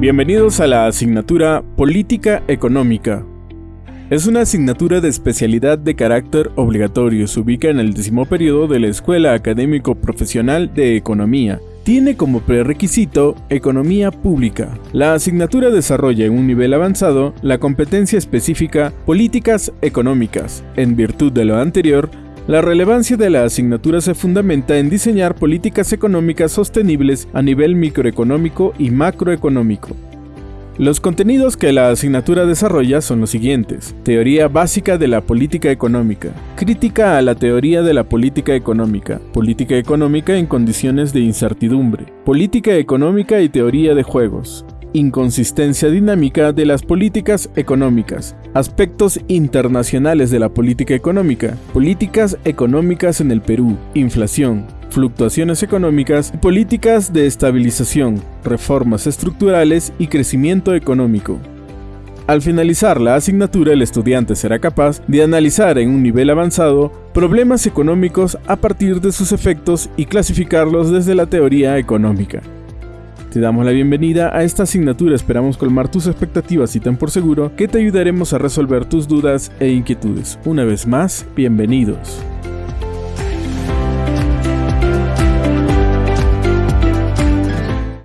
Bienvenidos a la asignatura Política Económica. Es una asignatura de especialidad de carácter obligatorio. Se ubica en el décimo periodo de la Escuela Académico Profesional de Economía. Tiene como prerequisito Economía Pública. La asignatura desarrolla en un nivel avanzado la competencia específica Políticas Económicas. En virtud de lo anterior, la relevancia de la asignatura se fundamenta en diseñar políticas económicas sostenibles a nivel microeconómico y macroeconómico. Los contenidos que la asignatura desarrolla son los siguientes. Teoría básica de la política económica. Crítica a la teoría de la política económica. Política económica en condiciones de incertidumbre. Política económica y teoría de juegos inconsistencia dinámica de las políticas económicas, aspectos internacionales de la política económica, políticas económicas en el Perú, inflación, fluctuaciones económicas políticas de estabilización, reformas estructurales y crecimiento económico. Al finalizar la asignatura, el estudiante será capaz de analizar en un nivel avanzado problemas económicos a partir de sus efectos y clasificarlos desde la teoría económica. Te damos la bienvenida a esta asignatura, esperamos colmar tus expectativas y ten por seguro que te ayudaremos a resolver tus dudas e inquietudes. Una vez más, bienvenidos.